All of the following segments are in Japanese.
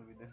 bener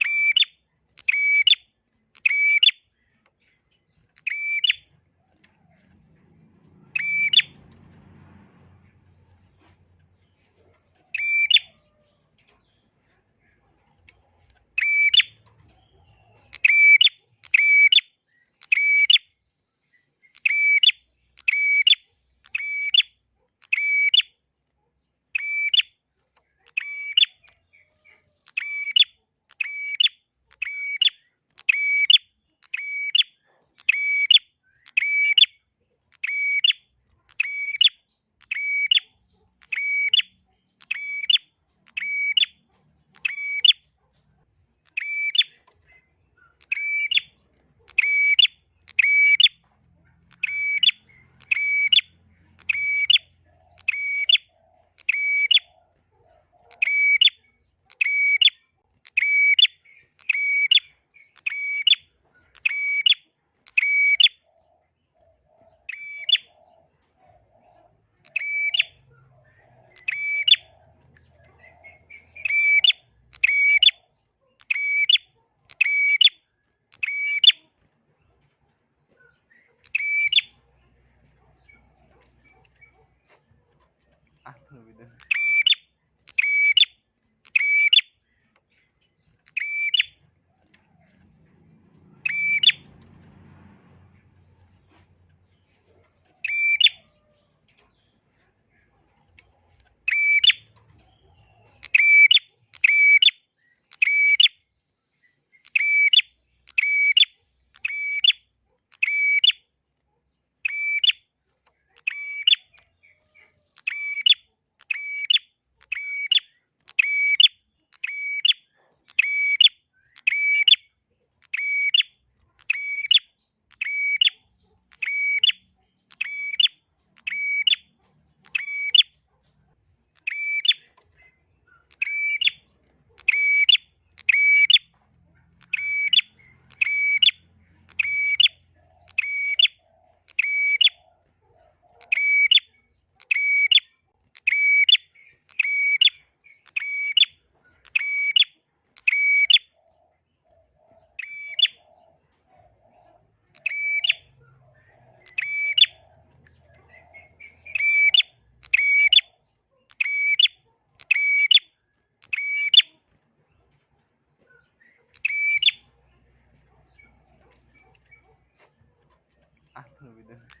Ah,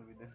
bener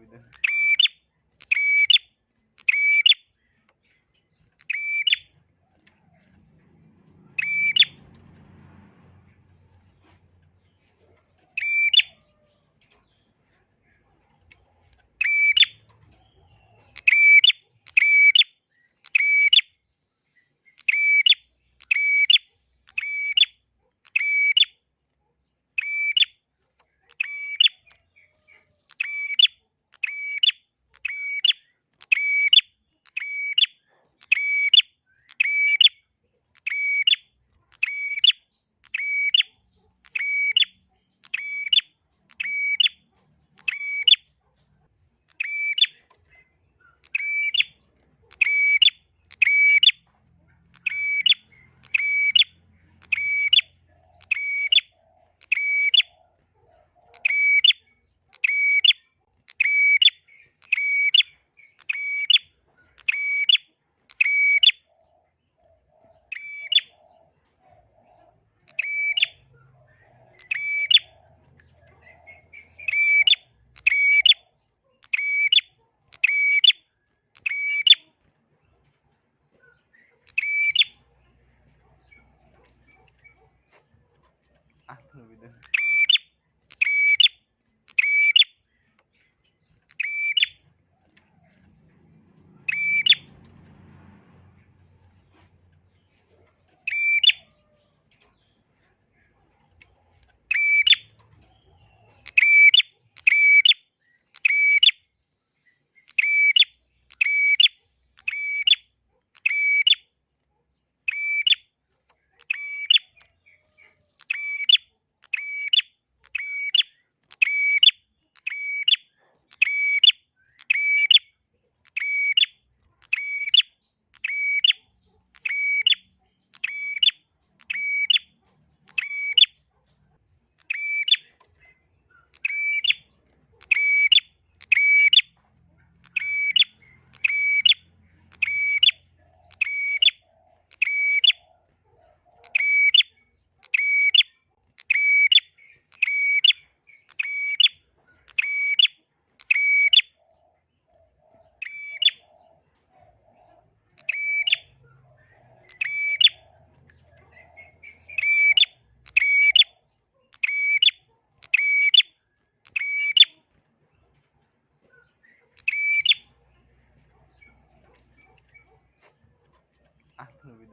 with them.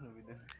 伸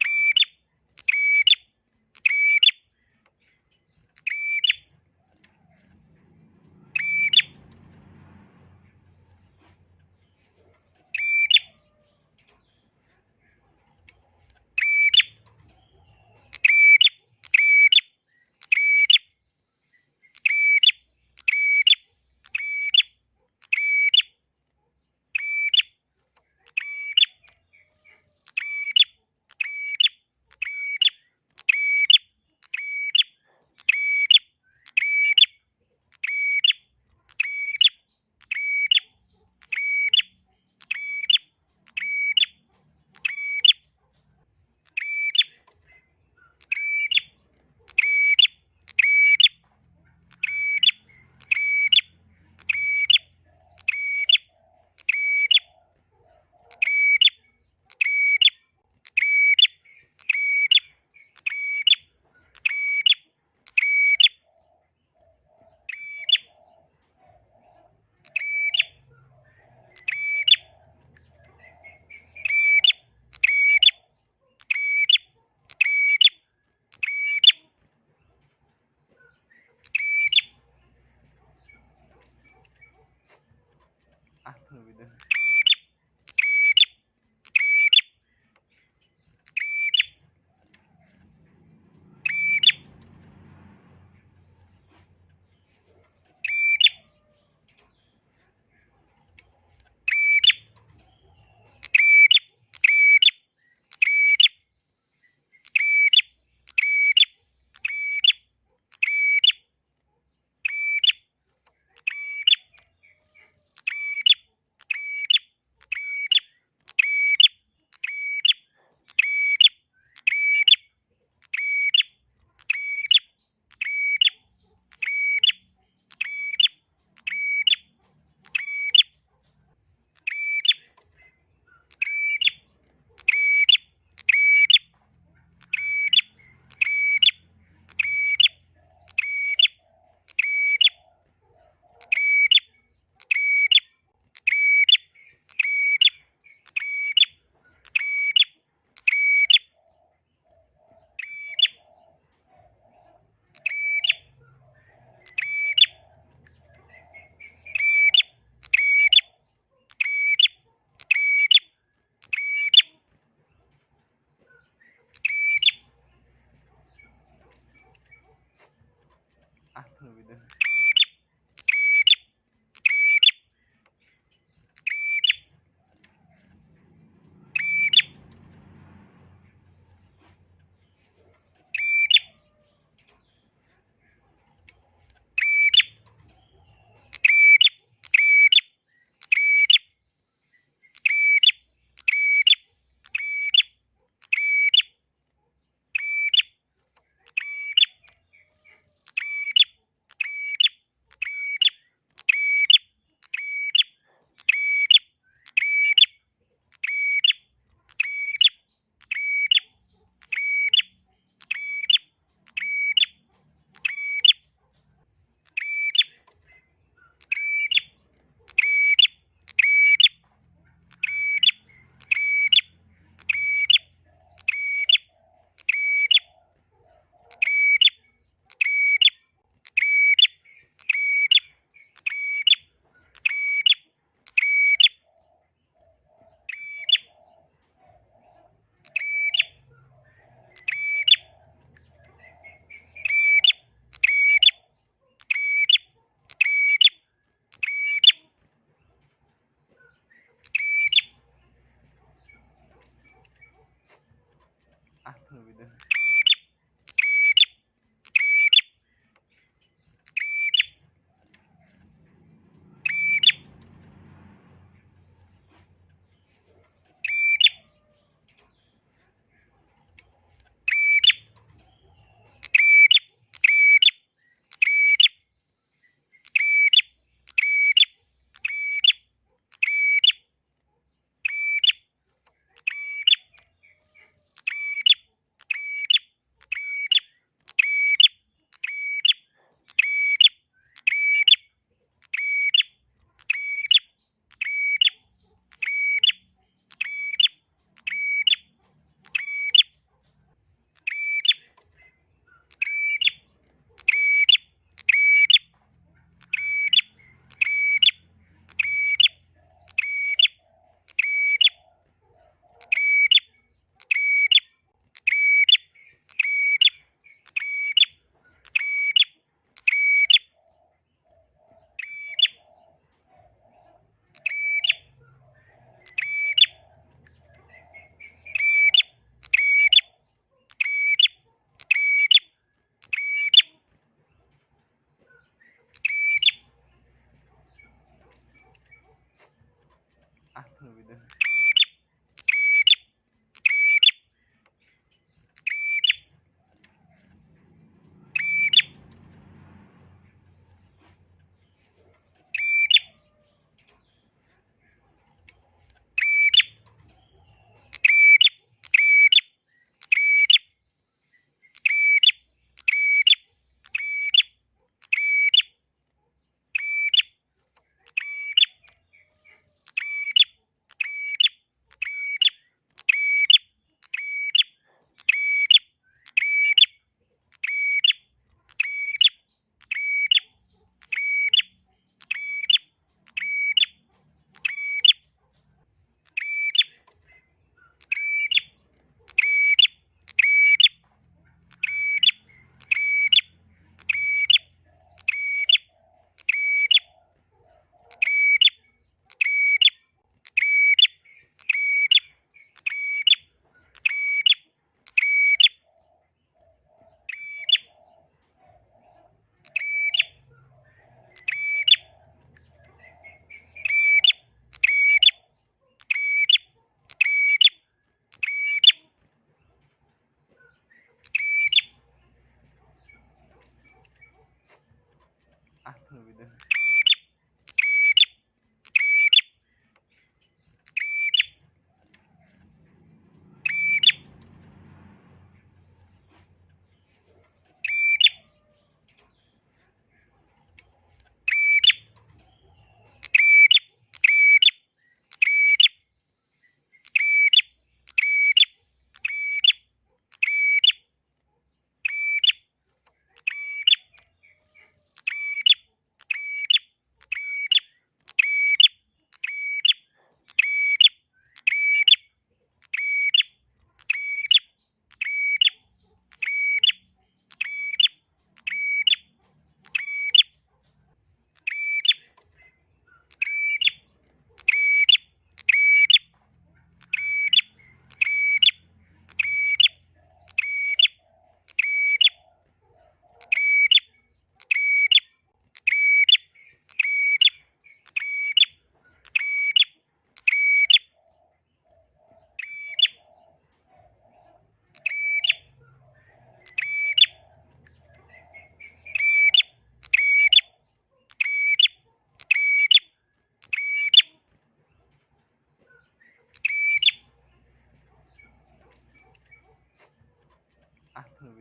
bener-bener